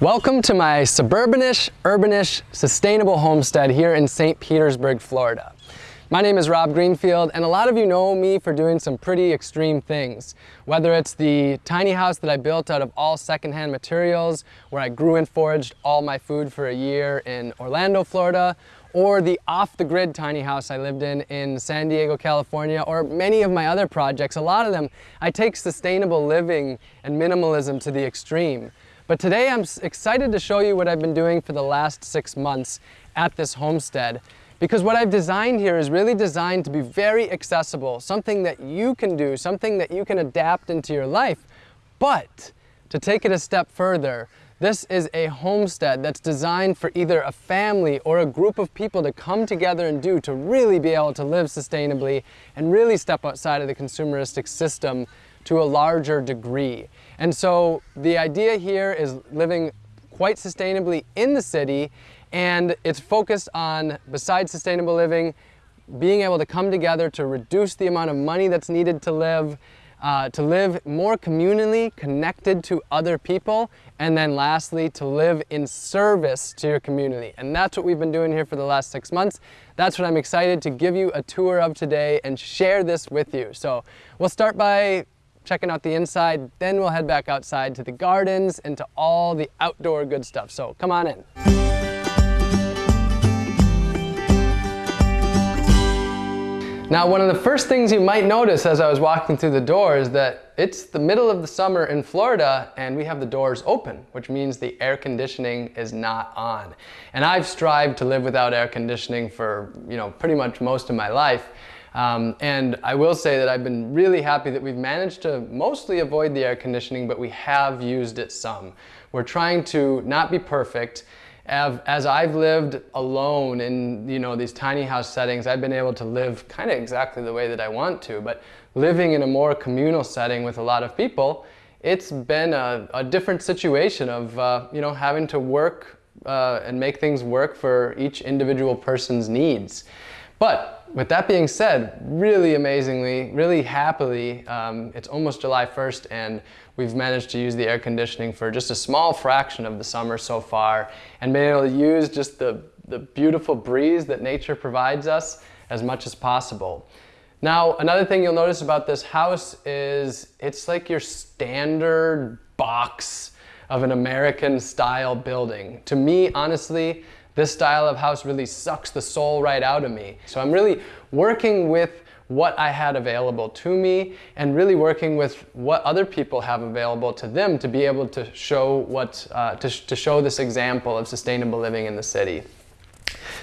Welcome to my suburbanish, urbanish, sustainable homestead here in St. Petersburg, Florida. My name is Rob Greenfield and a lot of you know me for doing some pretty extreme things. Whether it's the tiny house that I built out of all secondhand materials where I grew and foraged all my food for a year in Orlando, Florida, or the off-the-grid tiny house I lived in in San Diego, California, or many of my other projects, a lot of them, I take sustainable living and minimalism to the extreme. But today I'm excited to show you what I've been doing for the last six months at this homestead. Because what I've designed here is really designed to be very accessible, something that you can do, something that you can adapt into your life. But to take it a step further, this is a homestead that's designed for either a family or a group of people to come together and do to really be able to live sustainably and really step outside of the consumeristic system to a larger degree. And so the idea here is living quite sustainably in the city and it's focused on, besides sustainable living, being able to come together to reduce the amount of money that's needed to live, uh, to live more communally connected to other people, and then lastly, to live in service to your community. And that's what we've been doing here for the last six months. That's what I'm excited to give you a tour of today and share this with you. So we'll start by checking out the inside. Then we'll head back outside to the gardens and to all the outdoor good stuff. So come on in. Now, one of the first things you might notice as I was walking through the door is that it's the middle of the summer in Florida and we have the doors open, which means the air conditioning is not on. And I've strived to live without air conditioning for, you know, pretty much most of my life. Um, and I will say that I've been really happy that we've managed to mostly avoid the air conditioning, but we have used it some. We're trying to not be perfect. As I've lived alone in you know these tiny house settings, I've been able to live kind of exactly the way that I want to, but living in a more communal setting with a lot of people, it's been a, a different situation of uh, you know having to work uh, and make things work for each individual person's needs. But with that being said, really amazingly, really happily, um, it's almost July 1st and we've managed to use the air conditioning for just a small fraction of the summer so far and been able to use just the, the beautiful breeze that nature provides us as much as possible. Now, another thing you'll notice about this house is it's like your standard box of an American style building. To me, honestly, this style of house really sucks the soul right out of me. So I'm really working with what I had available to me and really working with what other people have available to them to be able to show what uh, to, to show this example of sustainable living in the city.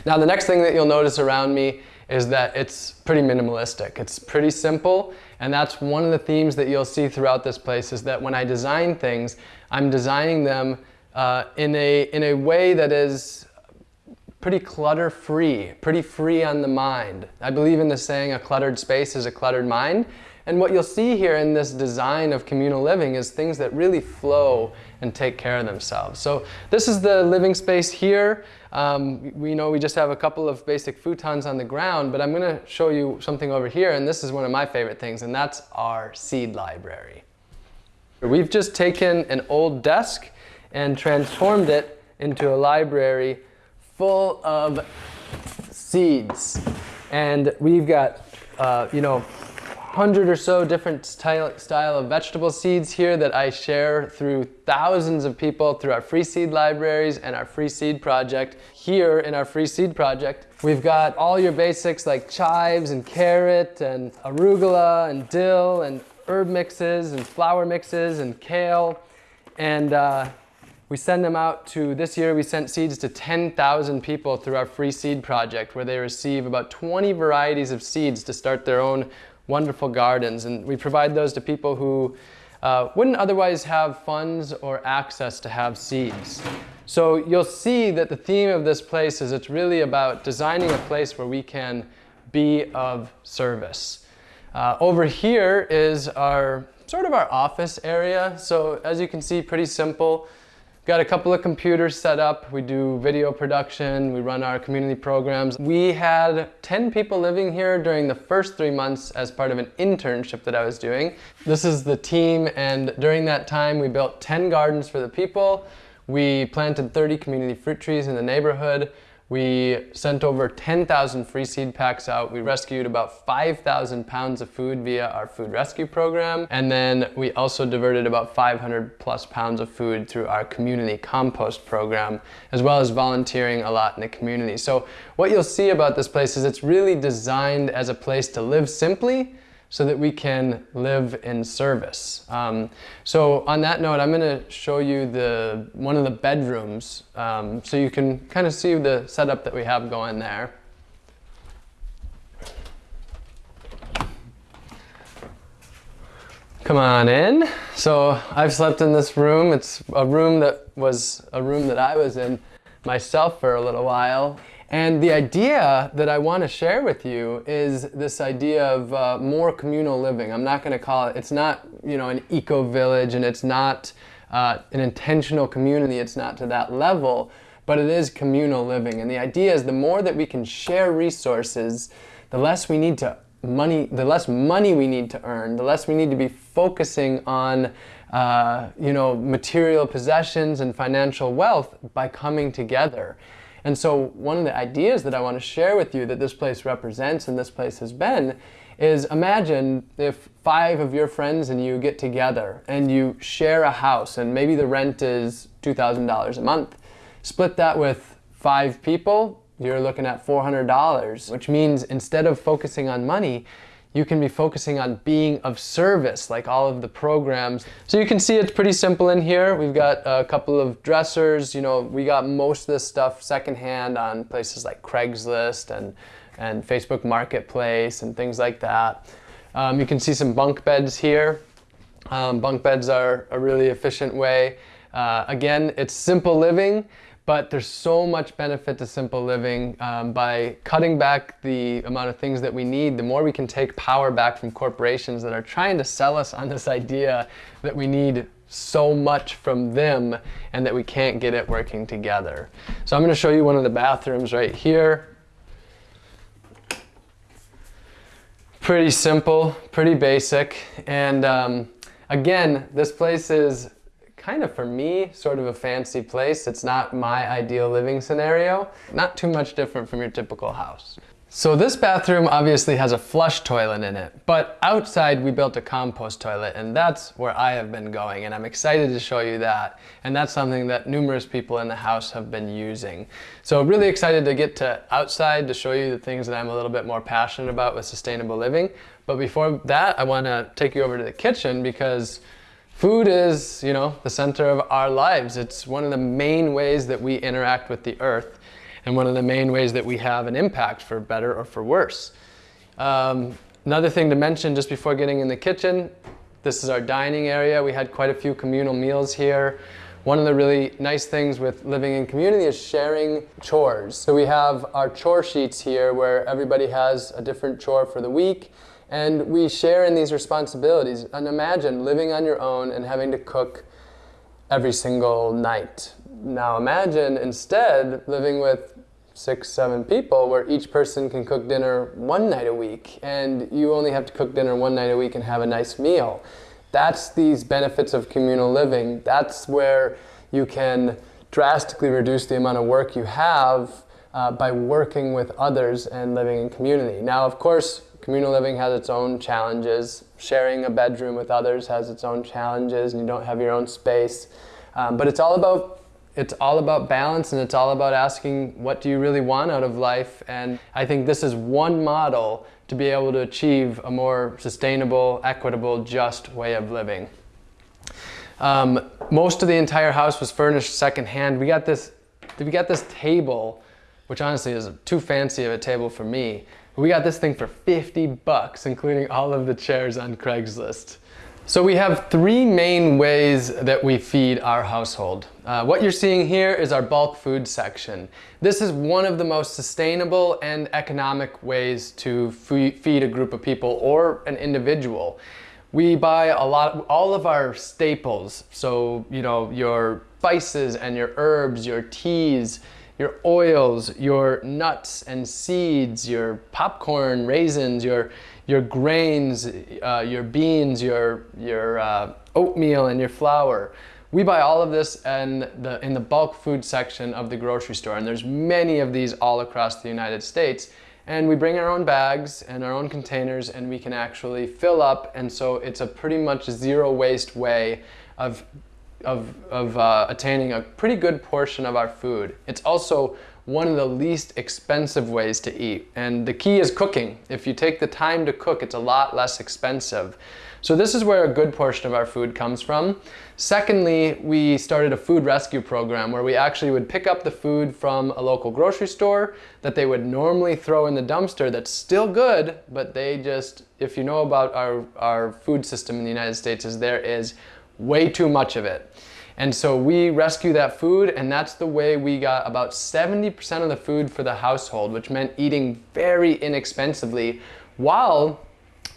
Now the next thing that you'll notice around me is that it's pretty minimalistic. It's pretty simple and that's one of the themes that you'll see throughout this place is that when I design things, I'm designing them uh, in, a, in a way that is pretty clutter free, pretty free on the mind. I believe in the saying, a cluttered space is a cluttered mind. And what you'll see here in this design of communal living is things that really flow and take care of themselves. So this is the living space here. Um, we know we just have a couple of basic futons on the ground, but I'm gonna show you something over here, and this is one of my favorite things, and that's our seed library. We've just taken an old desk and transformed it into a library full of seeds. And we've got, uh, you know, 100 or so different style, of vegetable seeds here that I share through thousands of people through our free seed libraries and our free seed project. Here in our free seed project, we've got all your basics like chives and carrot and arugula and dill and herb mixes and flower mixes and kale. And uh, we send them out to, this year we sent seeds to 10,000 people through our free seed project where they receive about 20 varieties of seeds to start their own wonderful gardens. And we provide those to people who uh, wouldn't otherwise have funds or access to have seeds. So you'll see that the theme of this place is it's really about designing a place where we can be of service. Uh, over here is our sort of our office area. So as you can see, pretty simple. Got a couple of computers set up. We do video production. We run our community programs. We had 10 people living here during the first three months as part of an internship that I was doing. This is the team and during that time we built 10 gardens for the people. We planted 30 community fruit trees in the neighborhood. We sent over 10,000 free seed packs out. We rescued about 5,000 pounds of food via our food rescue program. And then we also diverted about 500 plus pounds of food through our community compost program, as well as volunteering a lot in the community. So what you'll see about this place is it's really designed as a place to live simply, so that we can live in service. Um, so on that note, I'm going to show you the one of the bedrooms um, so you can kind of see the setup that we have going there. Come on in. So I've slept in this room. It's a room that was a room that I was in myself for a little while. And the idea that I want to share with you is this idea of uh, more communal living. I'm not going to call it, it's not, you know, an eco-village and it's not uh, an intentional community. It's not to that level, but it is communal living. And the idea is the more that we can share resources, the less we need to money, the less money we need to earn, the less we need to be focusing on uh, you know, material possessions and financial wealth by coming together. And so one of the ideas that I want to share with you that this place represents and this place has been is imagine if five of your friends and you get together and you share a house and maybe the rent is $2,000 a month. Split that with five people, you're looking at $400, which means instead of focusing on money, you can be focusing on being of service, like all of the programs. So you can see it's pretty simple in here. We've got a couple of dressers. You know, we got most of this stuff secondhand on places like Craigslist and, and Facebook Marketplace and things like that. Um, you can see some bunk beds here. Um, bunk beds are a really efficient way. Uh, again, it's simple living but there's so much benefit to simple living um, by cutting back the amount of things that we need. The more we can take power back from corporations that are trying to sell us on this idea that we need so much from them and that we can't get it working together. So I'm going to show you one of the bathrooms right here. Pretty simple, pretty basic, and um, again, this place is kind of, for me, sort of a fancy place. It's not my ideal living scenario. Not too much different from your typical house. So this bathroom obviously has a flush toilet in it, but outside we built a compost toilet and that's where I have been going and I'm excited to show you that. And that's something that numerous people in the house have been using. So really excited to get to outside to show you the things that I'm a little bit more passionate about with sustainable living. But before that, I wanna take you over to the kitchen because Food is, you know, the center of our lives. It's one of the main ways that we interact with the earth and one of the main ways that we have an impact for better or for worse. Um, another thing to mention just before getting in the kitchen, this is our dining area. We had quite a few communal meals here. One of the really nice things with living in community is sharing chores. So we have our chore sheets here where everybody has a different chore for the week and we share in these responsibilities. And imagine living on your own and having to cook every single night. Now imagine instead living with six, seven people where each person can cook dinner one night a week and you only have to cook dinner one night a week and have a nice meal. That's these benefits of communal living. That's where you can drastically reduce the amount of work you have uh, by working with others and living in community. Now, of course, Communal living has its own challenges. Sharing a bedroom with others has its own challenges and you don't have your own space. Um, but it's all about it's all about balance and it's all about asking what do you really want out of life and I think this is one model to be able to achieve a more sustainable, equitable, just way of living. Um, most of the entire house was furnished secondhand. We got this, we got this table, which honestly is too fancy of a table for me. We got this thing for 50 bucks, including all of the chairs on Craigslist. So we have three main ways that we feed our household. Uh, what you're seeing here is our bulk food section. This is one of the most sustainable and economic ways to feed a group of people or an individual. We buy a lot, all of our staples. So, you know, your spices and your herbs, your teas, your oils, your nuts and seeds, your popcorn, raisins, your, your grains, uh, your beans, your, your uh, oatmeal and your flour. We buy all of this in the, in the bulk food section of the grocery store, and there's many of these all across the United States. And we bring our own bags and our own containers, and we can actually fill up, and so it's a pretty much zero waste way of of, of uh, attaining a pretty good portion of our food. It's also one of the least expensive ways to eat. And the key is cooking. If you take the time to cook, it's a lot less expensive. So this is where a good portion of our food comes from. Secondly, we started a food rescue program where we actually would pick up the food from a local grocery store that they would normally throw in the dumpster that's still good, but they just, if you know about our, our food system in the United States, is there is way too much of it. And so we rescue that food and that's the way we got about 70% of the food for the household, which meant eating very inexpensively while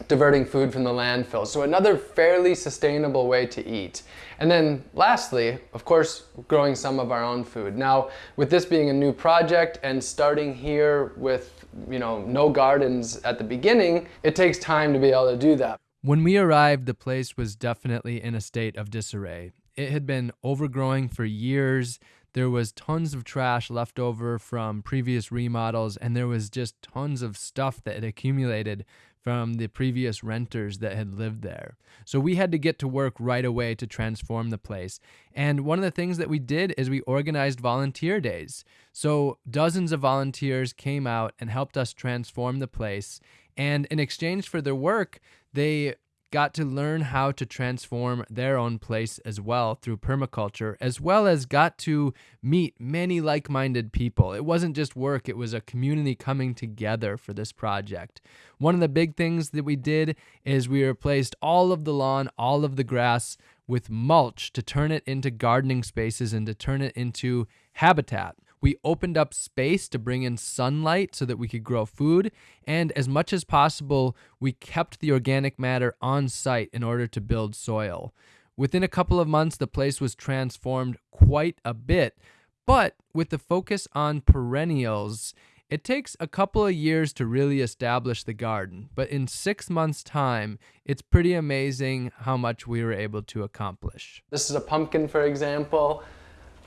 diverting food from the landfill. So another fairly sustainable way to eat. And then lastly, of course, growing some of our own food. Now, with this being a new project and starting here with, you know, no gardens at the beginning, it takes time to be able to do that. When we arrived, the place was definitely in a state of disarray. It had been overgrowing for years. There was tons of trash left over from previous remodels, and there was just tons of stuff that had accumulated from the previous renters that had lived there. So we had to get to work right away to transform the place. And one of the things that we did is we organized volunteer days. So dozens of volunteers came out and helped us transform the place. And in exchange for their work, they got to learn how to transform their own place as well through permaculture, as well as got to meet many like minded people. It wasn't just work, it was a community coming together for this project. One of the big things that we did is we replaced all of the lawn, all of the grass with mulch to turn it into gardening spaces and to turn it into habitat. We opened up space to bring in sunlight so that we could grow food. And as much as possible, we kept the organic matter on site in order to build soil. Within a couple of months, the place was transformed quite a bit. But with the focus on perennials, it takes a couple of years to really establish the garden, but in six months' time, it's pretty amazing how much we were able to accomplish. This is a pumpkin, for example.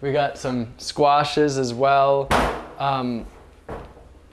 We got some squashes as well. Um,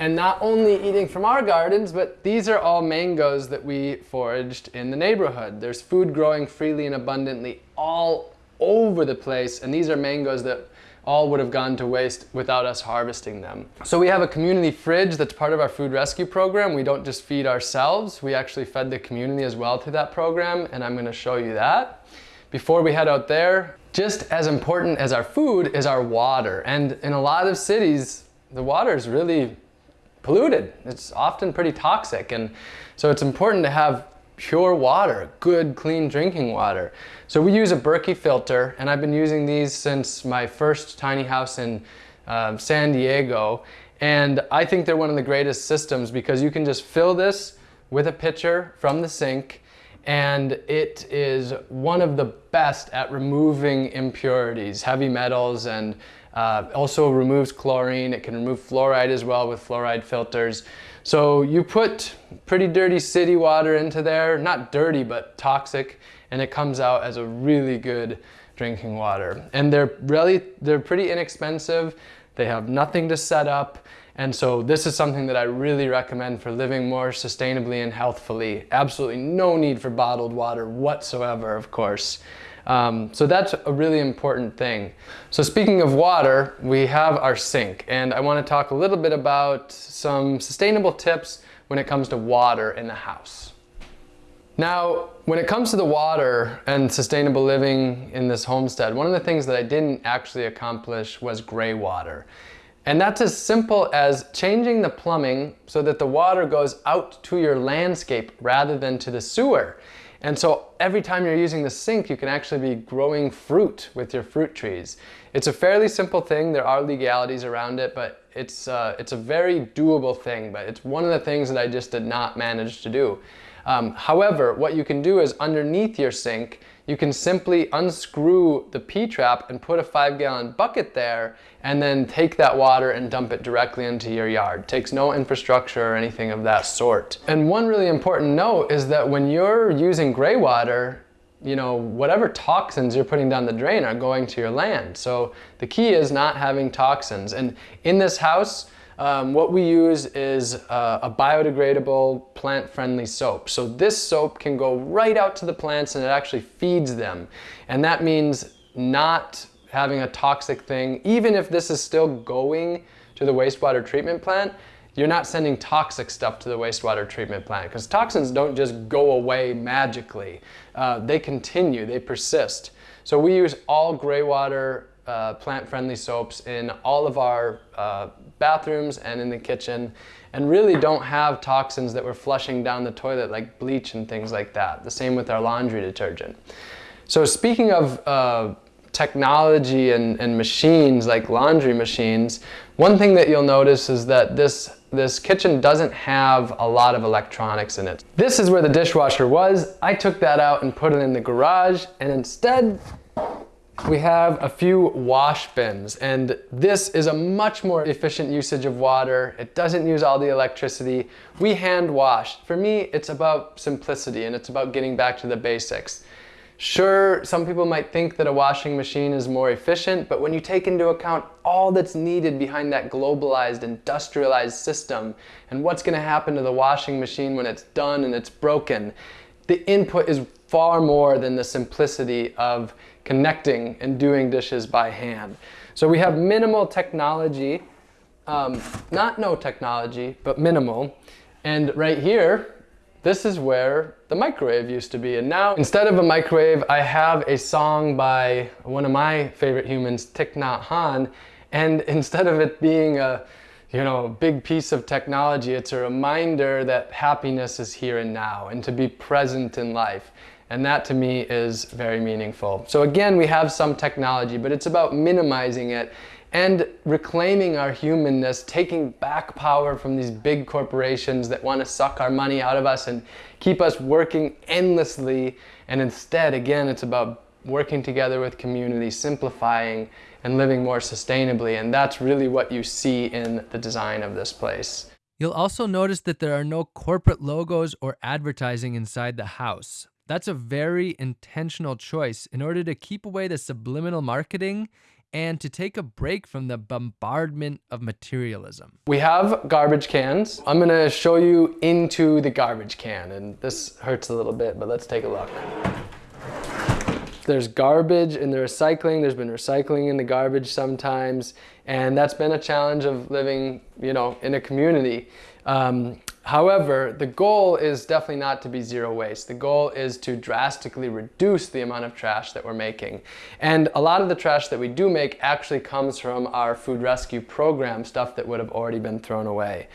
and not only eating from our gardens, but these are all mangoes that we foraged in the neighborhood. There's food growing freely and abundantly all over the place, and these are mangoes that all would have gone to waste without us harvesting them. So we have a community fridge that's part of our food rescue program. We don't just feed ourselves, we actually fed the community as well through that program, and I'm gonna show you that. Before we head out there, just as important as our food is our water. And in a lot of cities, the water is really polluted. It's often pretty toxic. And so it's important to have pure water, good, clean drinking water. So we use a Berkey filter, and I've been using these since my first tiny house in uh, San Diego. And I think they're one of the greatest systems because you can just fill this with a pitcher from the sink and it is one of the best at removing impurities, heavy metals, and uh, also removes chlorine. It can remove fluoride as well with fluoride filters. So you put pretty dirty city water into there, not dirty, but toxic, and it comes out as a really good drinking water. And they're really, they're pretty inexpensive. They have nothing to set up. And so this is something that I really recommend for living more sustainably and healthfully. Absolutely no need for bottled water whatsoever, of course. Um, so that's a really important thing. So speaking of water, we have our sink and I want to talk a little bit about some sustainable tips when it comes to water in the house. Now, when it comes to the water and sustainable living in this homestead, one of the things that I didn't actually accomplish was gray water. And that's as simple as changing the plumbing so that the water goes out to your landscape rather than to the sewer. And so every time you're using the sink, you can actually be growing fruit with your fruit trees. It's a fairly simple thing. There are legalities around it, but it's, uh, it's a very doable thing. But it's one of the things that I just did not manage to do. Um, however, what you can do is underneath your sink, you can simply unscrew the P-trap and put a five gallon bucket there and then take that water and dump it directly into your yard. It takes no infrastructure or anything of that sort. And one really important note is that when you're using gray water, you know, whatever toxins you're putting down the drain are going to your land. So the key is not having toxins. And in this house, um, what we use is uh, a biodegradable plant-friendly soap. So this soap can go right out to the plants and it actually feeds them. And that means not having a toxic thing, even if this is still going to the wastewater treatment plant, you're not sending toxic stuff to the wastewater treatment plant because toxins don't just go away magically. Uh, they continue, they persist. So we use all gray water uh, plant-friendly soaps in all of our uh, bathrooms and in the kitchen and really don't have toxins that we're flushing down the toilet like bleach and things like that. The same with our laundry detergent. So speaking of uh, technology and, and machines like laundry machines, one thing that you'll notice is that this this kitchen doesn't have a lot of electronics in it. This is where the dishwasher was. I took that out and put it in the garage and instead we have a few wash bins and this is a much more efficient usage of water. It doesn't use all the electricity. We hand wash. For me, it's about simplicity and it's about getting back to the basics. Sure, some people might think that a washing machine is more efficient, but when you take into account all that's needed behind that globalized, industrialized system and what's gonna happen to the washing machine when it's done and it's broken, the input is far more than the simplicity of connecting and doing dishes by hand. So we have minimal technology, um, not no technology, but minimal. And right here, this is where the microwave used to be. And now, instead of a microwave, I have a song by one of my favorite humans, Thich Nhat Hanh. And instead of it being a you know, big piece of technology, it's a reminder that happiness is here and now and to be present in life. And that to me is very meaningful. So again, we have some technology, but it's about minimizing it and reclaiming our humanness, taking back power from these big corporations that want to suck our money out of us and keep us working endlessly. And instead, again, it's about working together with community, simplifying and living more sustainably. And that's really what you see in the design of this place. You'll also notice that there are no corporate logos or advertising inside the house. That's a very intentional choice in order to keep away the subliminal marketing and to take a break from the bombardment of materialism. We have garbage cans. I'm gonna show you into the garbage can and this hurts a little bit, but let's take a look. There's garbage in the recycling. There's been recycling in the garbage sometimes. And that's been a challenge of living, you know, in a community. Um, However, the goal is definitely not to be zero waste. The goal is to drastically reduce the amount of trash that we're making. And a lot of the trash that we do make actually comes from our food rescue program, stuff that would have already been thrown away.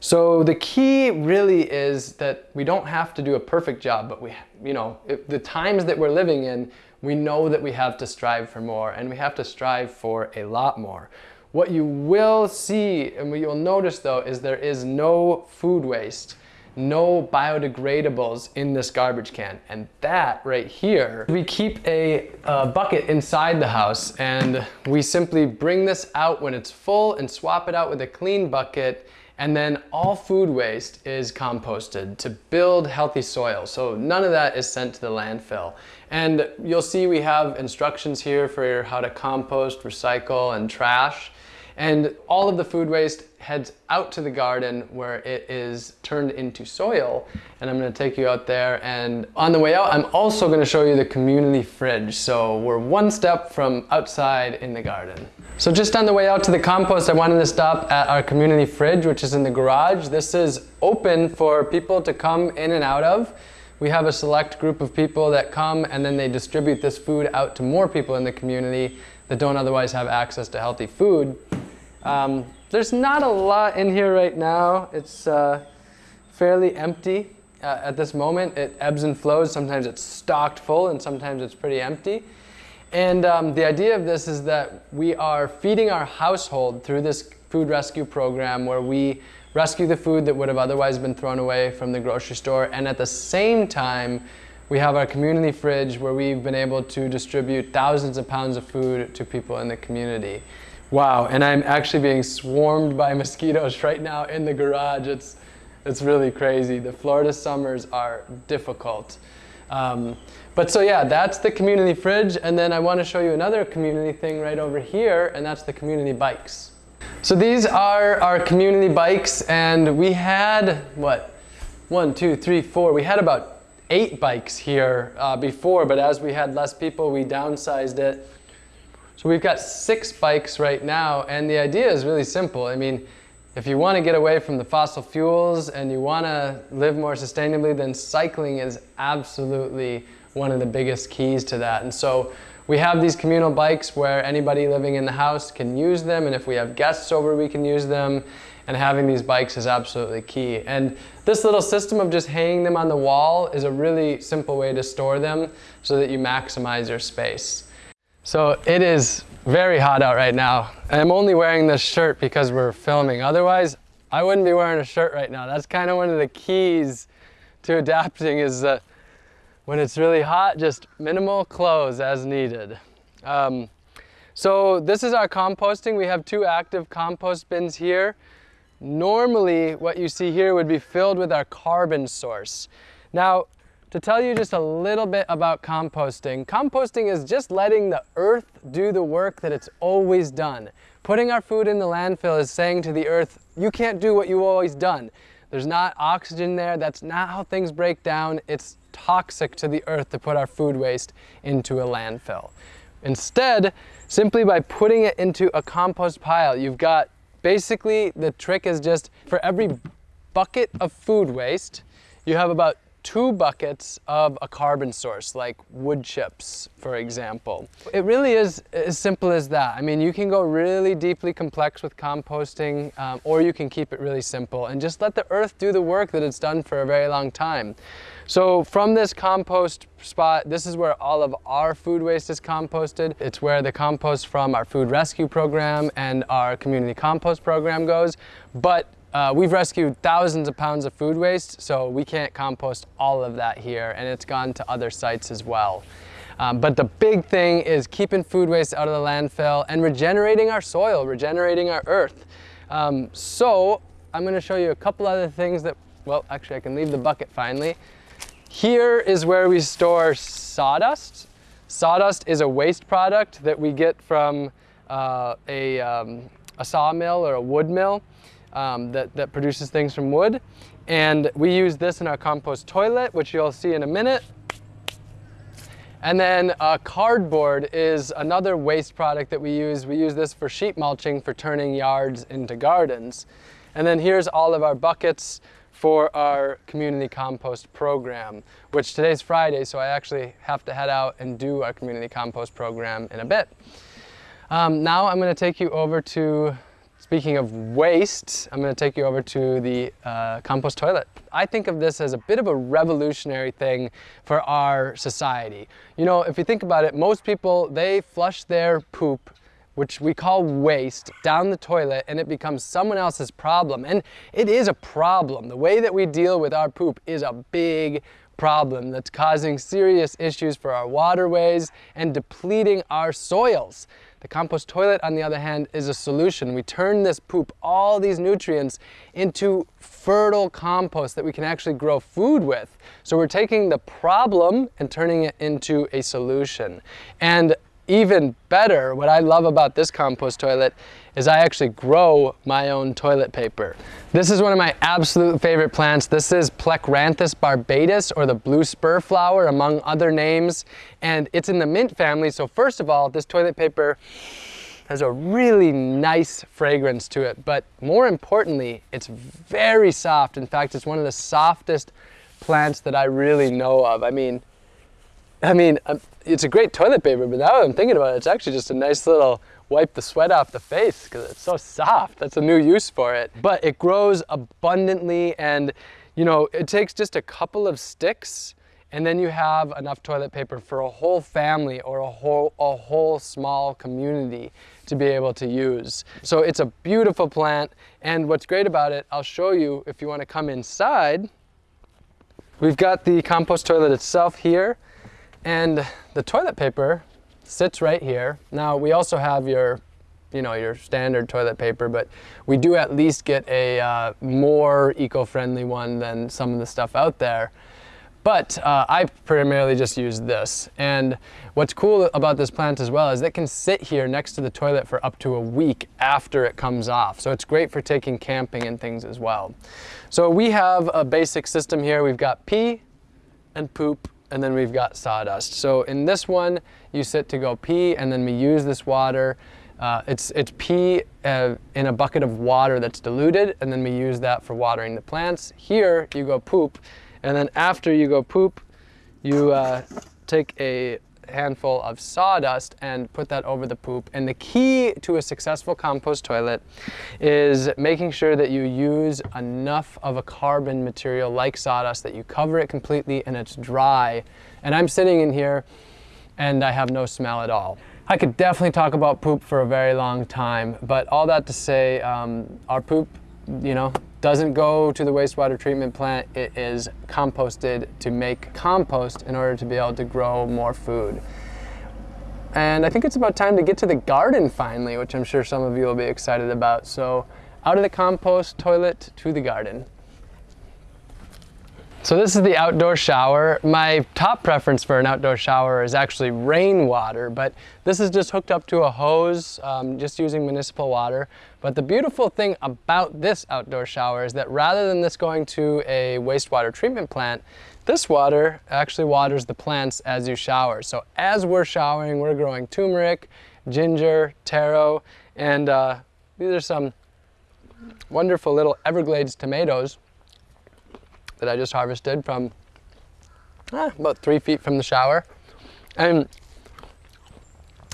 So the key really is that we don't have to do a perfect job, but we, you know, the times that we're living in, we know that we have to strive for more and we have to strive for a lot more. What you will see and what you'll notice though is there is no food waste, no biodegradables in this garbage can. And that right here, we keep a, a bucket inside the house and we simply bring this out when it's full and swap it out with a clean bucket and then all food waste is composted to build healthy soil. So none of that is sent to the landfill. And you'll see we have instructions here for how to compost, recycle, and trash. And all of the food waste heads out to the garden where it is turned into soil. And I'm gonna take you out there. And on the way out, I'm also gonna show you the community fridge. So we're one step from outside in the garden. So just on the way out to the compost, I wanted to stop at our community fridge, which is in the garage. This is open for people to come in and out of. We have a select group of people that come and then they distribute this food out to more people in the community that don't otherwise have access to healthy food. Um, there's not a lot in here right now. It's uh, fairly empty uh, at this moment. It ebbs and flows. Sometimes it's stocked full and sometimes it's pretty empty. And um, the idea of this is that we are feeding our household through this food rescue program where we rescue the food that would have otherwise been thrown away from the grocery store. And at the same time, we have our community fridge where we've been able to distribute thousands of pounds of food to people in the community. Wow, and I'm actually being swarmed by mosquitoes right now in the garage. It's, it's really crazy. The Florida summers are difficult. Um, but so yeah, that's the community fridge. And then I want to show you another community thing right over here, and that's the community bikes. So these are our community bikes, and we had, what, one, two, three, four. We had about eight bikes here uh, before, but as we had less people, we downsized it. So we've got six bikes right now, and the idea is really simple. I mean, if you want to get away from the fossil fuels and you want to live more sustainably, then cycling is absolutely one of the biggest keys to that. And so we have these communal bikes where anybody living in the house can use them, and if we have guests over, we can use them. And having these bikes is absolutely key. And this little system of just hanging them on the wall is a really simple way to store them so that you maximize your space. So it is very hot out right now. I'm only wearing this shirt because we're filming. Otherwise, I wouldn't be wearing a shirt right now. That's kind of one of the keys to adapting is that when it's really hot, just minimal clothes as needed. Um, so this is our composting. We have two active compost bins here. Normally, what you see here would be filled with our carbon source. Now, to tell you just a little bit about composting, composting is just letting the earth do the work that it's always done. Putting our food in the landfill is saying to the earth, you can't do what you've always done. There's not oxygen there, that's not how things break down. It's toxic to the earth to put our food waste into a landfill. Instead, simply by putting it into a compost pile, you've got basically the trick is just for every bucket of food waste, you have about two buckets of a carbon source, like wood chips, for example. It really is as simple as that. I mean, you can go really deeply complex with composting, um, or you can keep it really simple and just let the earth do the work that it's done for a very long time. So from this compost spot, this is where all of our food waste is composted. It's where the compost from our food rescue program and our community compost program goes. But uh, we've rescued thousands of pounds of food waste, so we can't compost all of that here, and it's gone to other sites as well. Um, but the big thing is keeping food waste out of the landfill and regenerating our soil, regenerating our earth. Um, so I'm gonna show you a couple other things that, well, actually I can leave the bucket finally. Here is where we store sawdust. Sawdust is a waste product that we get from uh, a, um, a sawmill or a wood mill um, that, that produces things from wood. And we use this in our compost toilet, which you'll see in a minute. And then uh, cardboard is another waste product that we use. We use this for sheet mulching for turning yards into gardens. And then here's all of our buckets for our community compost program, which today's Friday, so I actually have to head out and do our community compost program in a bit. Um, now I'm going to take you over to Speaking of waste, I'm going to take you over to the uh, compost toilet. I think of this as a bit of a revolutionary thing for our society. You know, if you think about it, most people, they flush their poop which we call waste, down the toilet and it becomes someone else's problem. And it is a problem. The way that we deal with our poop is a big problem that's causing serious issues for our waterways and depleting our soils. The compost toilet, on the other hand, is a solution. We turn this poop, all these nutrients, into fertile compost that we can actually grow food with. So we're taking the problem and turning it into a solution. And even better, what I love about this compost toilet is I actually grow my own toilet paper. This is one of my absolute favorite plants. This is Plectranthus barbatus or the blue spur flower among other names. And it's in the mint family. So first of all, this toilet paper has a really nice fragrance to it. But more importantly, it's very soft. In fact, it's one of the softest plants that I really know of. I mean, I mean, um, it's a great toilet paper, but now I'm thinking about it, it's actually just a nice little wipe the sweat off the face because it's so soft. That's a new use for it. But it grows abundantly and, you know, it takes just a couple of sticks and then you have enough toilet paper for a whole family or a whole, a whole small community to be able to use. So it's a beautiful plant and what's great about it, I'll show you if you want to come inside. We've got the compost toilet itself here. And the toilet paper sits right here. Now we also have your, you know, your standard toilet paper, but we do at least get a uh, more eco-friendly one than some of the stuff out there. But uh, I primarily just use this. And what's cool about this plant as well is it can sit here next to the toilet for up to a week after it comes off. So it's great for taking camping and things as well. So we have a basic system here. We've got pee and poop and then we've got sawdust. So in this one, you sit to go pee and then we use this water uh, it's, it's pee uh, in a bucket of water that's diluted, and then we use that for watering the plants. Here, you go poop, and then after you go poop, you uh, take a handful of sawdust and put that over the poop. And the key to a successful compost toilet is making sure that you use enough of a carbon material like sawdust that you cover it completely and it's dry. And I'm sitting in here and I have no smell at all. I could definitely talk about poop for a very long time, but all that to say, um, our poop, you know, doesn't go to the wastewater treatment plant. It is composted to make compost in order to be able to grow more food. And I think it's about time to get to the garden finally, which I'm sure some of you will be excited about. So out of the compost toilet to the garden. So this is the outdoor shower. My top preference for an outdoor shower is actually rainwater, but this is just hooked up to a hose, um, just using municipal water. But the beautiful thing about this outdoor shower is that rather than this going to a wastewater treatment plant, this water actually waters the plants as you shower. So as we're showering, we're growing turmeric, ginger, taro, and uh, these are some wonderful little Everglades tomatoes that I just harvested from ah, about three feet from the shower. And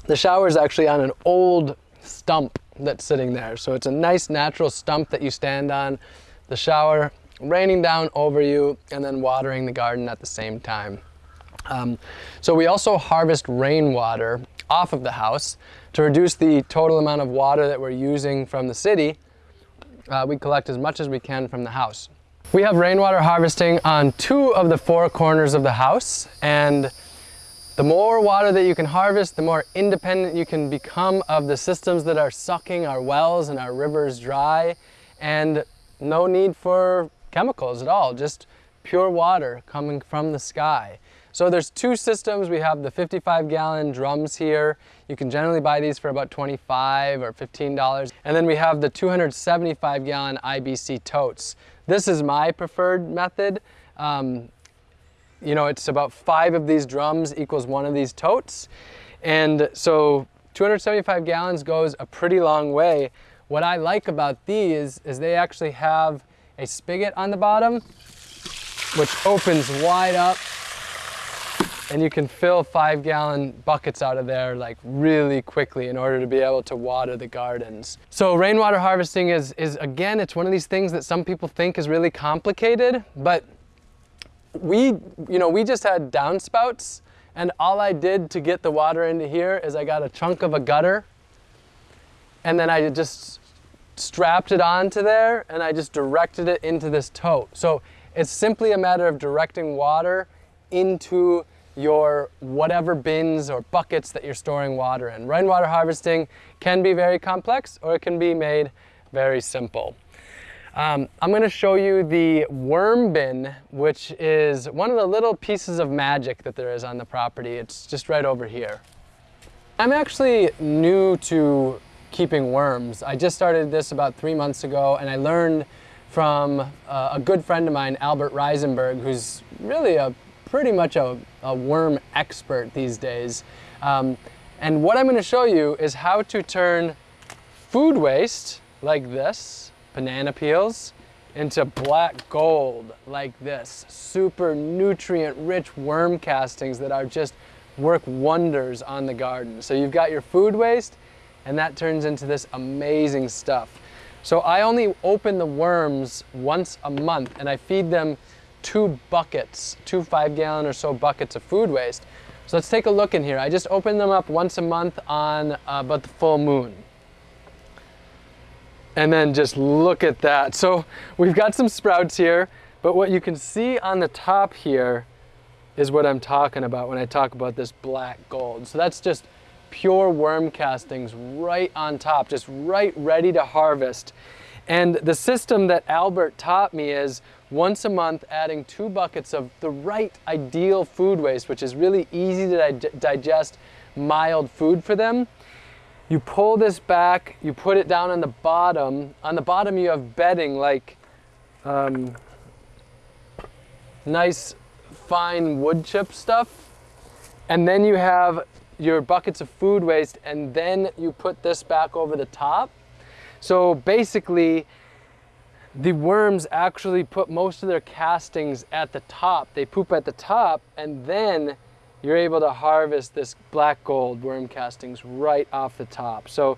the shower is actually on an old stump that's sitting there. So it's a nice natural stump that you stand on. The shower raining down over you and then watering the garden at the same time. Um, so we also harvest rainwater off of the house to reduce the total amount of water that we're using from the city. Uh, we collect as much as we can from the house. We have rainwater harvesting on two of the four corners of the house and the more water that you can harvest, the more independent you can become of the systems that are sucking our wells and our rivers dry and no need for chemicals at all, just pure water coming from the sky. So there's two systems. We have the 55 gallon drums here. You can generally buy these for about 25 or $15. And then we have the 275 gallon IBC totes. This is my preferred method. Um, you know, it's about five of these drums equals one of these totes. And so 275 gallons goes a pretty long way. What I like about these is they actually have a spigot on the bottom, which opens wide up and you can fill five gallon buckets out of there like really quickly in order to be able to water the gardens. So rainwater harvesting is, is again, it's one of these things that some people think is really complicated, but we, you know, we just had downspouts and all I did to get the water into here is I got a chunk of a gutter and then I just strapped it onto there and I just directed it into this tote. So it's simply a matter of directing water into your whatever bins or buckets that you're storing water in. Rainwater harvesting can be very complex or it can be made very simple. Um, I'm going to show you the worm bin, which is one of the little pieces of magic that there is on the property. It's just right over here. I'm actually new to keeping worms. I just started this about three months ago and I learned from uh, a good friend of mine, Albert Reisenberg, who's really a pretty much a, a worm expert these days. Um, and what I'm going to show you is how to turn food waste like this, banana peels, into black gold like this. Super nutrient rich worm castings that are just work wonders on the garden. So you've got your food waste and that turns into this amazing stuff. So I only open the worms once a month and I feed them two buckets, two five gallon or so buckets of food waste. So let's take a look in here. I just open them up once a month on uh, about the full moon. And then just look at that. So we've got some sprouts here, but what you can see on the top here is what I'm talking about when I talk about this black gold. So that's just pure worm castings right on top, just right ready to harvest. And the system that Albert taught me is once a month adding two buckets of the right ideal food waste, which is really easy to di digest, mild food for them. You pull this back, you put it down on the bottom. On the bottom you have bedding like um, nice fine wood chip stuff. And then you have your buckets of food waste and then you put this back over the top. So basically, the worms actually put most of their castings at the top. They poop at the top and then you're able to harvest this black gold worm castings right off the top. So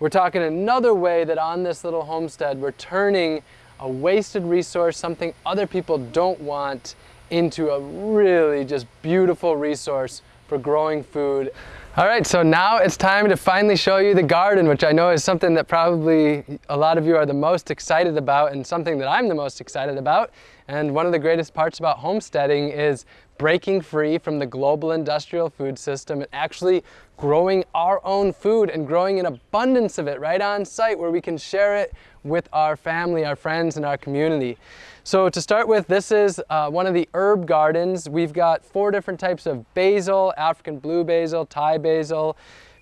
we're talking another way that on this little homestead, we're turning a wasted resource, something other people don't want, into a really just beautiful resource for growing food. All right, so now it's time to finally show you the garden, which I know is something that probably a lot of you are the most excited about and something that I'm the most excited about. And one of the greatest parts about homesteading is breaking free from the global industrial food system and actually growing our own food and growing an abundance of it right on site where we can share it with our family, our friends, and our community. So to start with, this is uh, one of the herb gardens. We've got four different types of basil, African blue basil, Thai basil,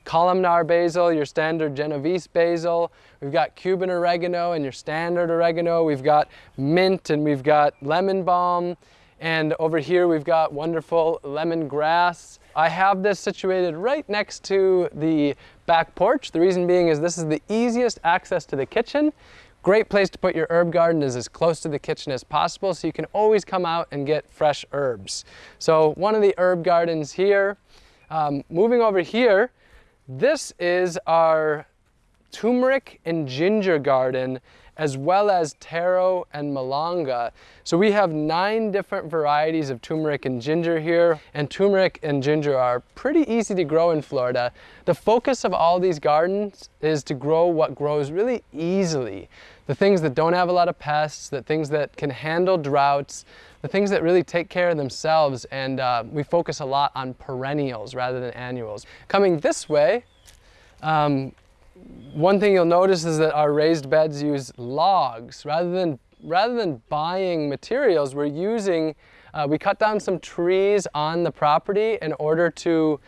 columnar basil, your standard Genovese basil. We've got Cuban oregano and your standard oregano. We've got mint and we've got lemon balm. And over here we've got wonderful lemongrass. I have this situated right next to the back porch. The reason being is this is the easiest access to the kitchen. Great place to put your herb garden is as close to the kitchen as possible so you can always come out and get fresh herbs. So one of the herb gardens here. Um, moving over here, this is our turmeric and ginger garden as well as taro and malanga. So we have nine different varieties of turmeric and ginger here, and turmeric and ginger are pretty easy to grow in Florida. The focus of all these gardens is to grow what grows really easily. The things that don't have a lot of pests, the things that can handle droughts, the things that really take care of themselves, and uh, we focus a lot on perennials rather than annuals. Coming this way, um, one thing you'll notice is that our raised beds use logs. Rather than, rather than buying materials, we're using, uh, we cut down some trees on the property in order to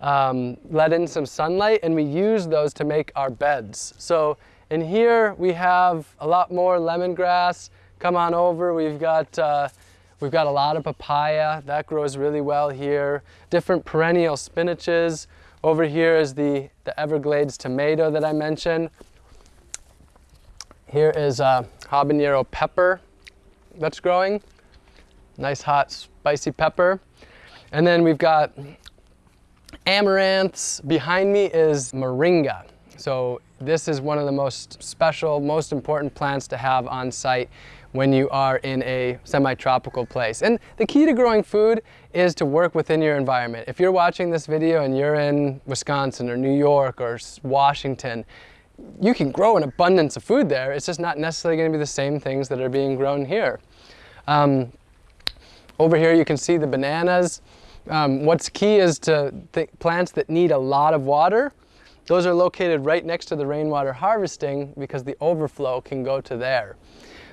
um, let in some sunlight and we use those to make our beds. So in here we have a lot more lemongrass. Come on over, we've got uh, We've got a lot of papaya, that grows really well here. Different perennial spinaches. Over here is the, the Everglades tomato that I mentioned. Here is a habanero pepper that's growing. Nice hot spicy pepper. And then we've got amaranths. Behind me is moringa. So this is one of the most special, most important plants to have on site when you are in a semi-tropical place. And the key to growing food is to work within your environment. If you're watching this video and you're in Wisconsin or New York or Washington, you can grow an abundance of food there. It's just not necessarily going to be the same things that are being grown here. Um, over here you can see the bananas. Um, what's key is to plants that need a lot of water those are located right next to the rainwater harvesting because the overflow can go to there.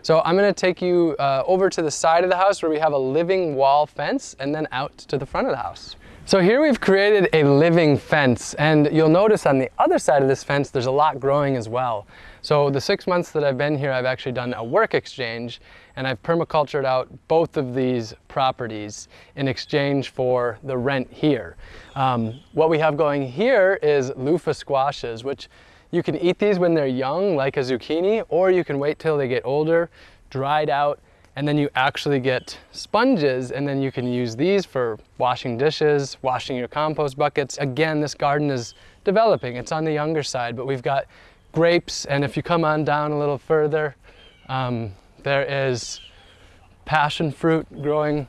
So I'm going to take you uh, over to the side of the house where we have a living wall fence and then out to the front of the house. So here we've created a living fence and you'll notice on the other side of this fence there's a lot growing as well. So the six months that I've been here I've actually done a work exchange and I've permacultured out both of these properties in exchange for the rent here. Um, what we have going here is loofah squashes, which you can eat these when they're young, like a zucchini, or you can wait till they get older, dried out, and then you actually get sponges, and then you can use these for washing dishes, washing your compost buckets. Again, this garden is developing. It's on the younger side, but we've got grapes, and if you come on down a little further, um, there is passion fruit growing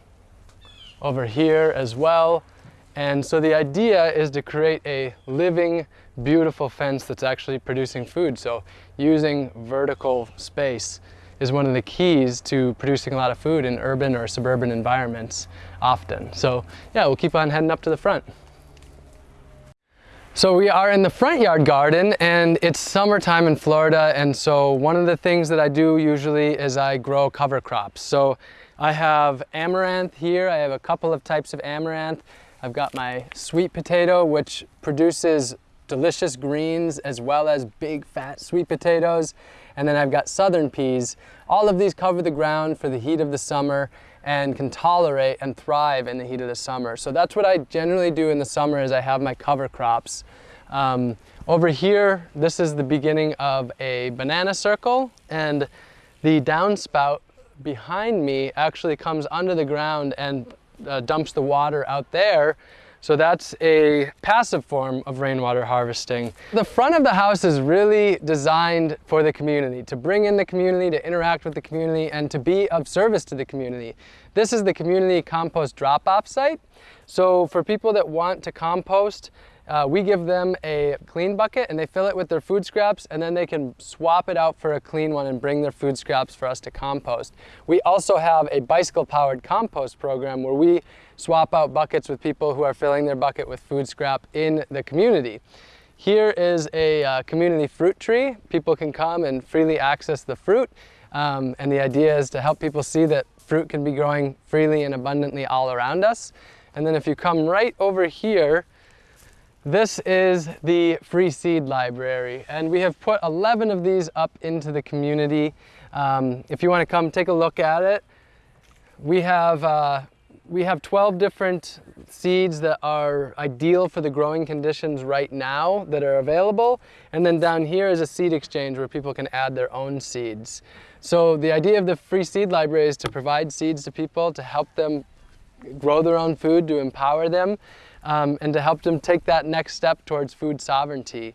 over here as well. And so the idea is to create a living, beautiful fence that's actually producing food. So using vertical space is one of the keys to producing a lot of food in urban or suburban environments often. So yeah, we'll keep on heading up to the front. So we are in the front yard garden and it's summertime in Florida and so one of the things that I do usually is I grow cover crops. So I have amaranth here, I have a couple of types of amaranth. I've got my sweet potato which produces delicious greens as well as big fat sweet potatoes. And then I've got southern peas. All of these cover the ground for the heat of the summer and can tolerate and thrive in the heat of the summer. So that's what I generally do in the summer is I have my cover crops. Um, over here, this is the beginning of a banana circle and the downspout behind me actually comes under the ground and uh, dumps the water out there so that's a passive form of rainwater harvesting. The front of the house is really designed for the community, to bring in the community, to interact with the community, and to be of service to the community. This is the community compost drop-off site. So for people that want to compost, uh, we give them a clean bucket and they fill it with their food scraps and then they can swap it out for a clean one and bring their food scraps for us to compost. We also have a bicycle powered compost program where we swap out buckets with people who are filling their bucket with food scrap in the community. Here is a uh, community fruit tree. People can come and freely access the fruit. Um, and the idea is to help people see that fruit can be growing freely and abundantly all around us. And then if you come right over here, this is the free seed library and we have put 11 of these up into the community. Um, if you want to come take a look at it, we have, uh, we have 12 different seeds that are ideal for the growing conditions right now that are available. And then down here is a seed exchange where people can add their own seeds. So the idea of the free seed library is to provide seeds to people to help them grow their own food, to empower them um, and to help them take that next step towards food sovereignty.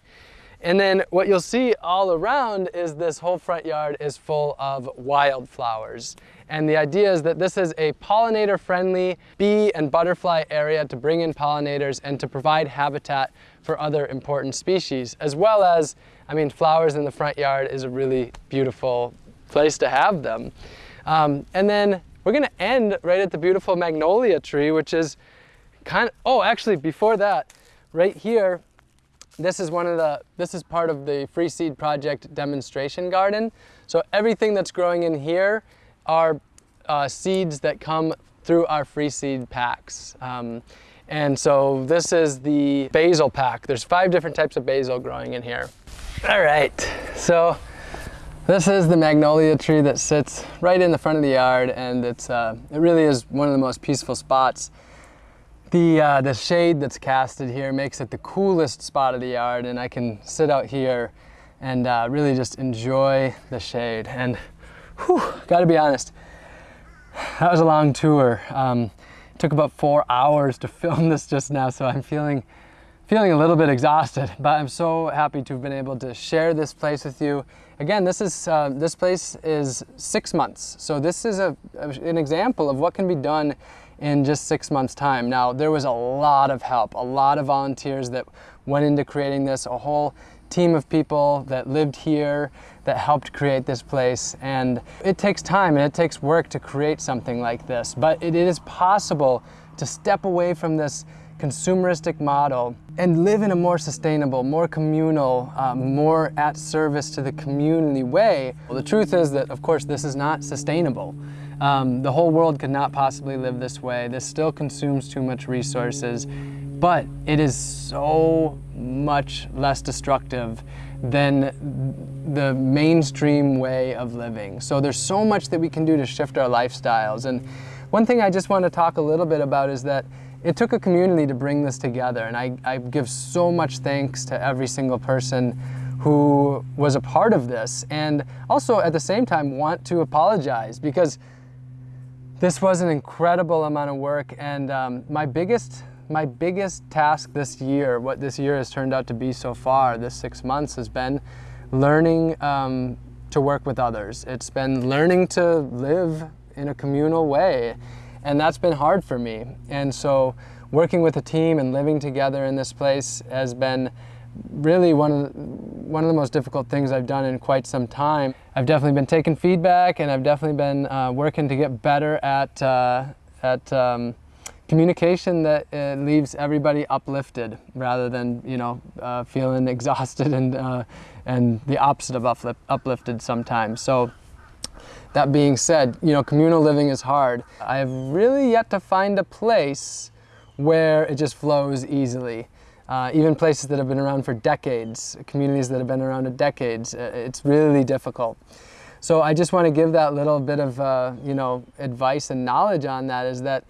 And then what you'll see all around is this whole front yard is full of wildflowers. And the idea is that this is a pollinator friendly bee and butterfly area to bring in pollinators and to provide habitat for other important species, as well as, I mean, flowers in the front yard is a really beautiful place to have them. Um, and then we're gonna end right at the beautiful magnolia tree, which is kind of, oh, actually before that, right here, this is one of the, this is part of the Free Seed Project demonstration garden. So everything that's growing in here are uh, seeds that come through our free seed packs. Um, and so this is the basil pack. There's five different types of basil growing in here. All right, so this is the magnolia tree that sits right in the front of the yard and it's, uh, it really is one of the most peaceful spots the, uh, the shade that's casted here makes it the coolest spot of the yard and I can sit out here and uh, really just enjoy the shade. And whew, gotta be honest, that was a long tour. Um, took about four hours to film this just now, so I'm feeling, feeling a little bit exhausted, but I'm so happy to have been able to share this place with you. Again, this, is, uh, this place is six months, so this is a, an example of what can be done in just six months time. Now there was a lot of help, a lot of volunteers that went into creating this, a whole team of people that lived here that helped create this place and it takes time and it takes work to create something like this but it is possible to step away from this consumeristic model and live in a more sustainable, more communal, uh, more at service to the community way. Well, the truth is that, of course, this is not sustainable. Um, the whole world could not possibly live this way. This still consumes too much resources, but it is so much less destructive than the mainstream way of living. So there's so much that we can do to shift our lifestyles. And one thing I just want to talk a little bit about is that it took a community to bring this together. And I, I give so much thanks to every single person who was a part of this. And also at the same time want to apologize because this was an incredible amount of work and um, my biggest my biggest task this year, what this year has turned out to be so far, this six months, has been learning um, to work with others. It's been learning to live in a communal way, and that's been hard for me. And so working with a team and living together in this place has been really one of, the, one of the most difficult things I've done in quite some time. I've definitely been taking feedback and I've definitely been uh, working to get better at, uh, at um, communication that uh, leaves everybody uplifted rather than you know uh, feeling exhausted and uh, and the opposite of uplifted sometimes. So that being said, you know communal living is hard. I have really yet to find a place where it just flows easily. Uh, even places that have been around for decades, communities that have been around for decades, uh, it's really difficult. So I just want to give that little bit of, uh, you know, advice and knowledge on that is that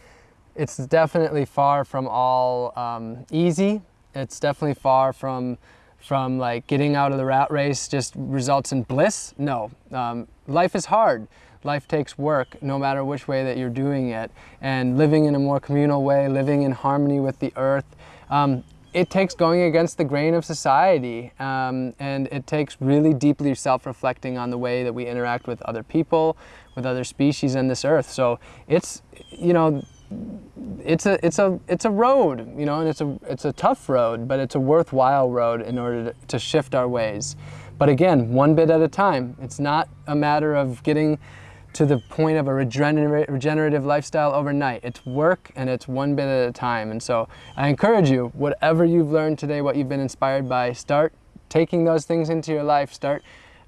it's definitely far from all um, easy. It's definitely far from from like getting out of the rat race just results in bliss. No, um, life is hard. Life takes work no matter which way that you're doing it. And living in a more communal way, living in harmony with the earth, um, it takes going against the grain of society um, and it takes really deeply self-reflecting on the way that we interact with other people, with other species on this earth. So it's, you know, it's a it's a it's a road, you know, and it's a it's a tough road, but it's a worthwhile road in order to, to shift our ways. But again, one bit at a time. It's not a matter of getting to the point of a regenerative lifestyle overnight. It's work and it's one bit at a time. And so I encourage you, whatever you've learned today, what you've been inspired by, start taking those things into your life, start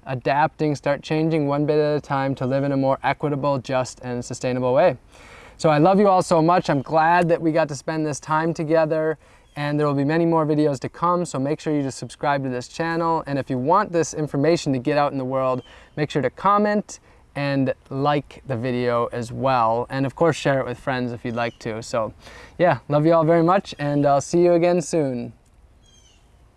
adapting, start changing one bit at a time to live in a more equitable, just, and sustainable way. So I love you all so much. I'm glad that we got to spend this time together and there will be many more videos to come, so make sure you just subscribe to this channel. And if you want this information to get out in the world, make sure to comment and like the video as well. And of course, share it with friends if you'd like to. So yeah, love you all very much, and I'll see you again soon.